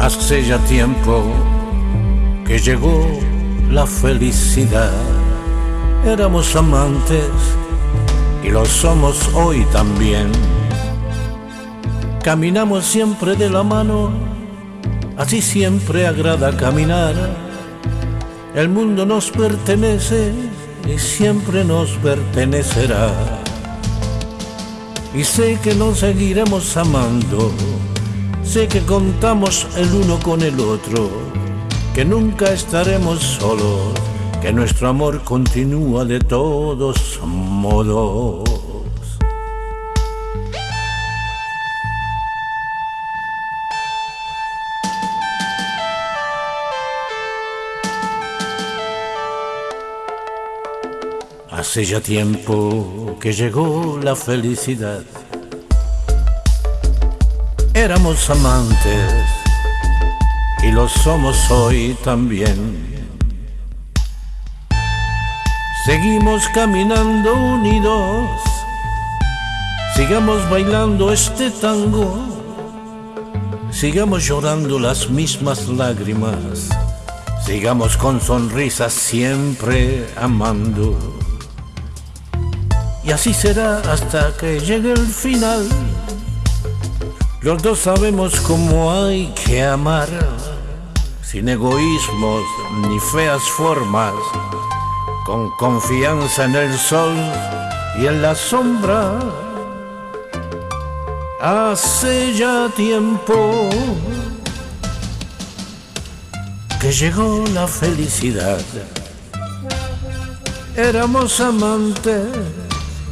Hace ya tiempo que llegó la felicidad. Éramos amantes y lo somos hoy también. Caminamos siempre de la mano, así siempre agrada caminar. El mundo nos pertenece y siempre nos pertenecerá. Y sé que nos seguiremos amando Sé que contamos el uno con el otro, que nunca estaremos solos, que nuestro amor continúa de todos modos. Hace ya tiempo que llegó la felicidad Éramos amantes y lo somos hoy también. Seguimos caminando unidos, sigamos bailando este tango, sigamos llorando las mismas lágrimas, sigamos con sonrisas siempre amando. Y así será hasta que llegue el final los dos sabemos cómo hay que amar, sin egoísmos ni feas formas, con confianza en el sol y en la sombra. Hace ya tiempo que llegó la felicidad. Éramos amantes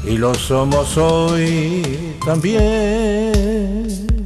y lo somos hoy también.